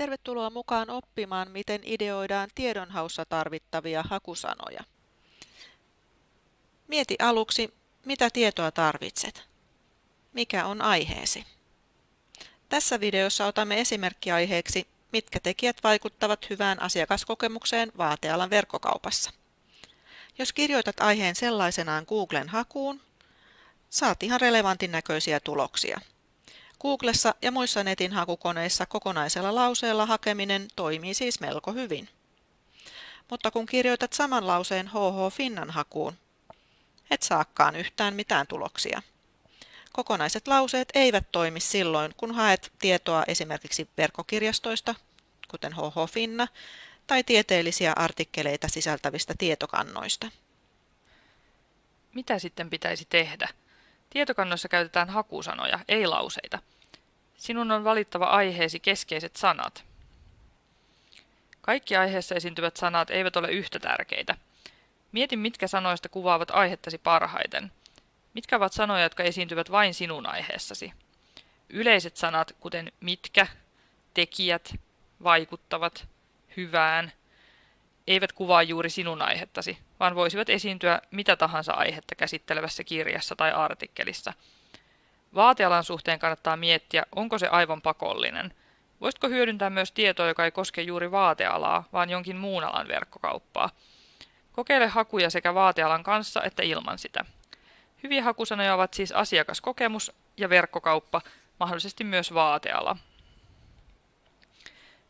Tervetuloa mukaan oppimaan, miten ideoidaan tiedonhaussa tarvittavia hakusanoja. Mieti aluksi, mitä tietoa tarvitset. Mikä on aiheesi? Tässä videossa otamme esimerkkiaiheeksi, mitkä tekijät vaikuttavat hyvään asiakaskokemukseen vaatealan verkkokaupassa. Jos kirjoitat aiheen sellaisenaan Googlen hakuun, saat ihan relevantin näköisiä tuloksia. Googlessa ja muissa netin hakukoneissa kokonaisella lauseella hakeminen toimii siis melko hyvin. Mutta kun kirjoitat saman lauseen HH Finnan hakuun, et saakaan yhtään mitään tuloksia. Kokonaiset lauseet eivät toimi silloin, kun haet tietoa esimerkiksi verkkokirjastoista, kuten HH Finna, tai tieteellisiä artikkeleita sisältävistä tietokannoista. Mitä sitten pitäisi tehdä? Tietokannoissa käytetään hakusanoja, ei lauseita. Sinun on valittava aiheesi keskeiset sanat. Kaikki aiheessa esiintyvät sanat eivät ole yhtä tärkeitä. Mieti, mitkä sanoista kuvaavat aihettasi parhaiten. Mitkä ovat sanoja, jotka esiintyvät vain sinun aiheessasi? Yleiset sanat, kuten mitkä, tekijät, vaikuttavat, hyvään, eivät kuvaa juuri sinun aihettasi, vaan voisivat esiintyä mitä tahansa aihetta käsittelevässä kirjassa tai artikkelissa. Vaatealan suhteen kannattaa miettiä, onko se aivan pakollinen. Voisitko hyödyntää myös tietoa, joka ei koske juuri vaatealaa, vaan jonkin muun alan verkkokauppaa? Kokeile hakuja sekä vaatealan kanssa että ilman sitä. Hyviä hakusanoja ovat siis asiakaskokemus ja verkkokauppa, mahdollisesti myös vaateala.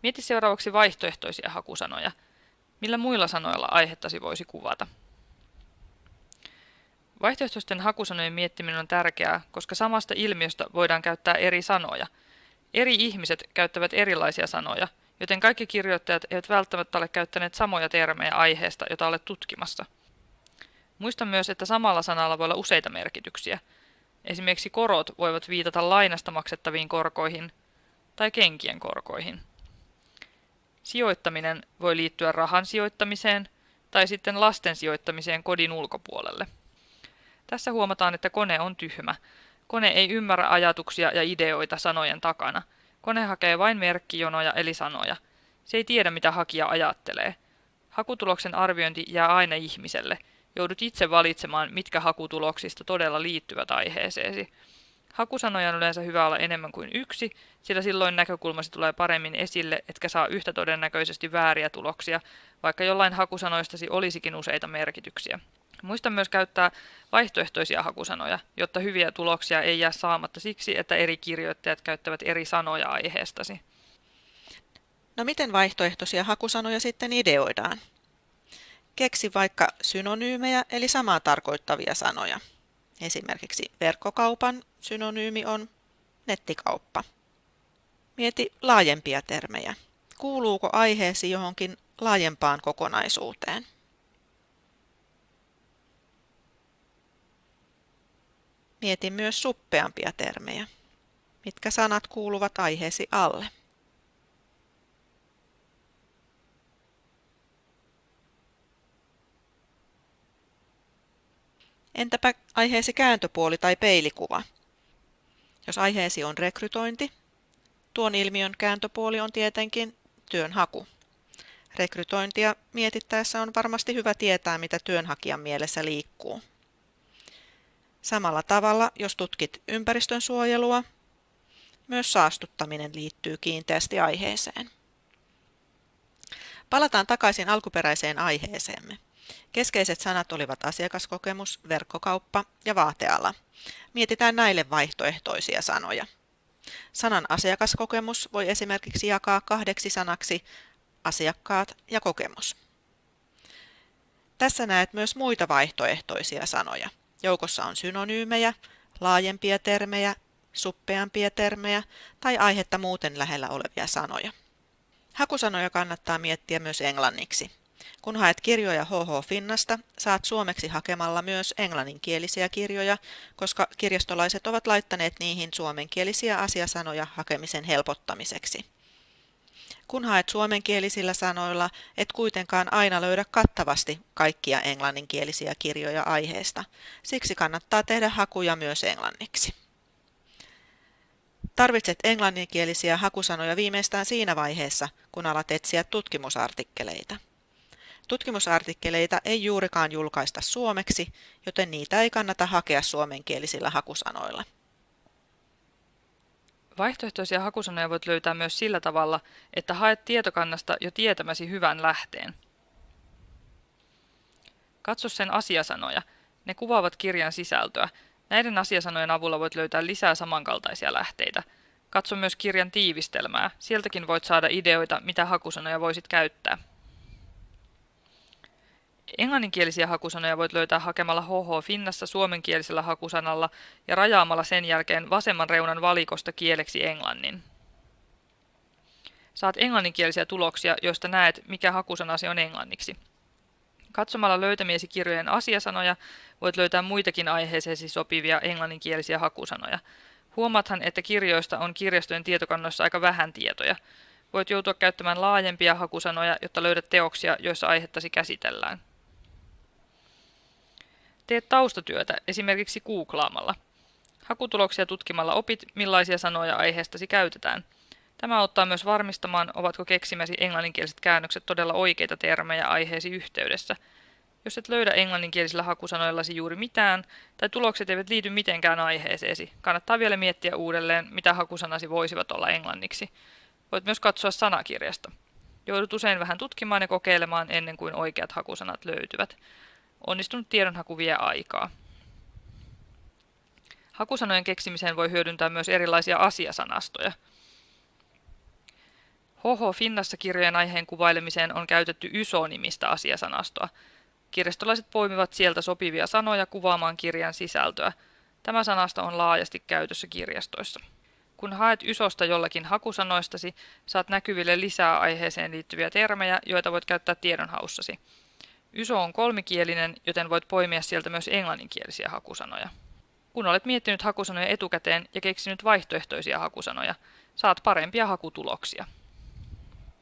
Mieti seuraavaksi vaihtoehtoisia hakusanoja. Millä muilla sanoilla aihettasi voisi kuvata? Vaihtoehtoisten hakusanojen miettiminen on tärkeää, koska samasta ilmiöstä voidaan käyttää eri sanoja. Eri ihmiset käyttävät erilaisia sanoja, joten kaikki kirjoittajat eivät välttämättä ole käyttäneet samoja termejä aiheesta, jota olet tutkimassa. Muista myös, että samalla sanalla voi olla useita merkityksiä. Esimerkiksi korot voivat viitata lainasta maksettaviin korkoihin tai kenkien korkoihin. Sijoittaminen voi liittyä rahan sijoittamiseen tai sitten lasten sijoittamiseen kodin ulkopuolelle. Tässä huomataan, että kone on tyhmä. Kone ei ymmärrä ajatuksia ja ideoita sanojen takana. Kone hakee vain merkkijonoja eli sanoja. Se ei tiedä, mitä hakija ajattelee. Hakutuloksen arviointi jää aina ihmiselle. Joudut itse valitsemaan, mitkä hakutuloksista todella liittyvät aiheeseesi. Hakusanoja on yleensä hyvä olla enemmän kuin yksi, sillä silloin näkökulmasi tulee paremmin esille, etkä saa yhtä todennäköisesti vääriä tuloksia, vaikka jollain hakusanoistasi olisikin useita merkityksiä. Muista myös käyttää vaihtoehtoisia hakusanoja, jotta hyviä tuloksia ei jää saamatta siksi, että eri kirjoittajat käyttävät eri sanoja aiheestasi. No miten vaihtoehtoisia hakusanoja sitten ideoidaan? Keksi vaikka synonyymejä eli samaa tarkoittavia sanoja. Esimerkiksi verkkokaupan synonyymi on nettikauppa. Mieti laajempia termejä. Kuuluuko aiheesi johonkin laajempaan kokonaisuuteen? Mieti myös suppeampia termejä. Mitkä sanat kuuluvat aiheesi alle? Entäpä aiheesi kääntöpuoli tai peilikuva? Jos aiheesi on rekrytointi, tuon ilmiön kääntöpuoli on tietenkin työnhaku. Rekrytointia mietittäessä on varmasti hyvä tietää, mitä työnhakijan mielessä liikkuu. Samalla tavalla, jos tutkit ympäristön suojelua, myös saastuttaminen liittyy kiinteästi aiheeseen. Palataan takaisin alkuperäiseen aiheeseemme. Keskeiset sanat olivat asiakaskokemus, verkkokauppa ja vaateala. Mietitään näille vaihtoehtoisia sanoja. Sanan asiakaskokemus voi esimerkiksi jakaa kahdeksi sanaksi asiakkaat ja kokemus. Tässä näet myös muita vaihtoehtoisia sanoja. Joukossa on synonyymejä, laajempia termejä, suppeampia termejä tai aihetta muuten lähellä olevia sanoja. Hakusanoja kannattaa miettiä myös englanniksi. Kun haet kirjoja HH Finnasta, saat suomeksi hakemalla myös englanninkielisiä kirjoja, koska kirjastolaiset ovat laittaneet niihin suomenkielisiä asiasanoja hakemisen helpottamiseksi. Kun haet suomenkielisillä sanoilla, et kuitenkaan aina löydä kattavasti kaikkia englanninkielisiä kirjoja aiheesta. Siksi kannattaa tehdä hakuja myös englanniksi. Tarvitset englanninkielisiä hakusanoja viimeistään siinä vaiheessa, kun alat etsiä tutkimusartikkeleita. Tutkimusartikkeleita ei juurikaan julkaista suomeksi, joten niitä ei kannata hakea suomenkielisillä hakusanoilla. Vaihtoehtoisia hakusanoja voit löytää myös sillä tavalla, että haet tietokannasta jo tietämäsi hyvän lähteen. Katso sen asiasanoja. Ne kuvaavat kirjan sisältöä. Näiden asiasanojen avulla voit löytää lisää samankaltaisia lähteitä. Katso myös kirjan tiivistelmää. Sieltäkin voit saada ideoita, mitä hakusanoja voisit käyttää. Englanninkielisiä hakusanoja voit löytää hakemalla HH Finnassa suomenkielisellä hakusanalla ja rajaamalla sen jälkeen vasemman reunan valikosta kieleksi englannin. Saat englanninkielisiä tuloksia, joista näet, mikä hakusanasi on englanniksi. Katsomalla löytämiesi kirjojen asiasanoja voit löytää muitakin aiheeseesi sopivia englanninkielisiä hakusanoja. Huomaathan, että kirjoista on kirjastojen tietokannoissa aika vähän tietoja. Voit joutua käyttämään laajempia hakusanoja, jotta löydät teoksia, joissa aihettasi käsitellään. Teet taustatyötä esimerkiksi googlaamalla. Hakutuloksia tutkimalla opit, millaisia sanoja aiheestasi käytetään. Tämä auttaa myös varmistamaan, ovatko keksimäsi englanninkieliset käännökset todella oikeita termejä aiheesi yhteydessä. Jos et löydä englanninkielisillä hakusanoillasi juuri mitään, tai tulokset eivät liity mitenkään aiheeseesi, kannattaa vielä miettiä uudelleen, mitä hakusanasi voisivat olla englanniksi. Voit myös katsoa sanakirjasta. Joudut usein vähän tutkimaan ja kokeilemaan ennen kuin oikeat hakusanat löytyvät. Onnistunut tiedonhaku vie aikaa. Hakusanojen keksimiseen voi hyödyntää myös erilaisia asiasanastoja. HH Finnassa kirjojen aiheen kuvailemiseen on käytetty YSO-nimistä asiasanastoa. Kirjastolaiset poimivat sieltä sopivia sanoja kuvaamaan kirjan sisältöä. Tämä sanasto on laajasti käytössä kirjastoissa. Kun haet YSOsta jollakin hakusanoistasi, saat näkyville lisää aiheeseen liittyviä termejä, joita voit käyttää tiedonhaussasi. YSO on kolmikielinen, joten voit poimia sieltä myös englanninkielisiä hakusanoja. Kun olet miettinyt hakusanoja etukäteen ja keksinyt vaihtoehtoisia hakusanoja, saat parempia hakutuloksia.